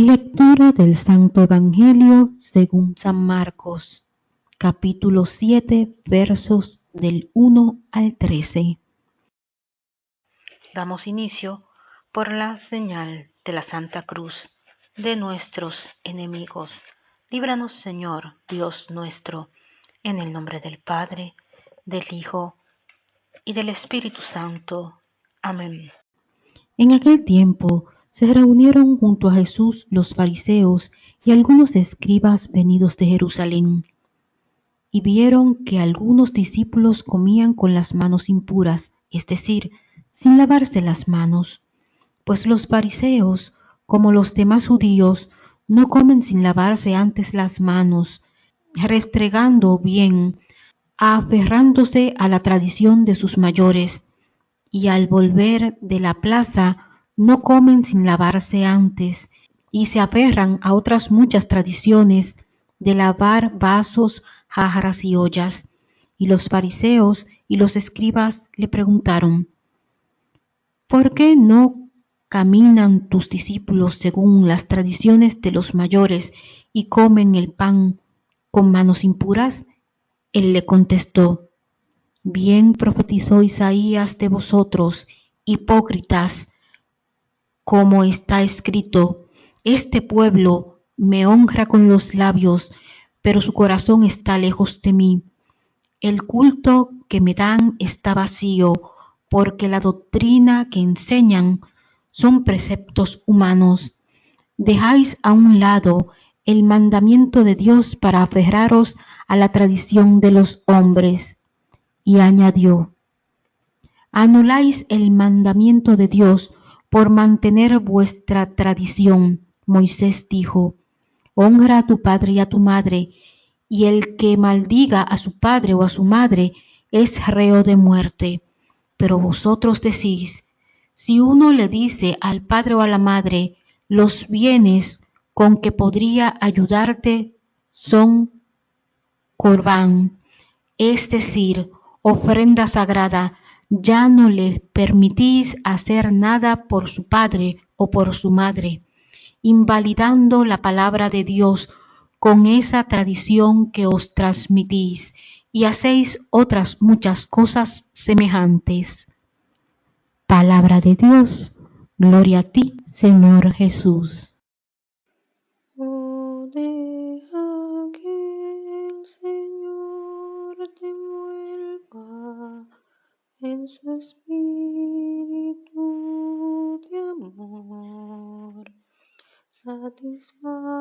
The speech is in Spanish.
Lectura del Santo Evangelio según San Marcos, capítulo 7, versos del 1 al 13. Damos inicio por la señal de la Santa Cruz de nuestros enemigos. Líbranos, Señor, Dios nuestro, en el nombre del Padre, del Hijo y del Espíritu Santo. Amén. En aquel tiempo se reunieron junto a Jesús los fariseos y algunos escribas venidos de Jerusalén, y vieron que algunos discípulos comían con las manos impuras, es decir, sin lavarse las manos, pues los fariseos, como los demás judíos, no comen sin lavarse antes las manos, restregando bien, aferrándose a la tradición de sus mayores, y al volver de la plaza no comen sin lavarse antes, y se aferran a otras muchas tradiciones de lavar vasos, jarras y ollas. Y los fariseos y los escribas le preguntaron, ¿por qué no caminan tus discípulos según las tradiciones de los mayores y comen el pan con manos impuras? Él le contestó, bien profetizó Isaías de vosotros, hipócritas, como está escrito, este pueblo me honra con los labios, pero su corazón está lejos de mí. El culto que me dan está vacío, porque la doctrina que enseñan son preceptos humanos. Dejáis a un lado el mandamiento de Dios para aferraros a la tradición de los hombres. Y añadió, anuláis el mandamiento de Dios por mantener vuestra tradición. Moisés dijo, honra a tu padre y a tu madre, y el que maldiga a su padre o a su madre es reo de muerte. Pero vosotros decís, si uno le dice al padre o a la madre, los bienes con que podría ayudarte son corbán, es decir, ofrenda sagrada, ya no le permitís hacer nada por su padre o por su madre, invalidando la palabra de Dios con esa tradición que os transmitís y hacéis otras muchas cosas semejantes. Palabra de Dios, gloria a ti, Señor Jesús. En su espíritu de amor. Satisface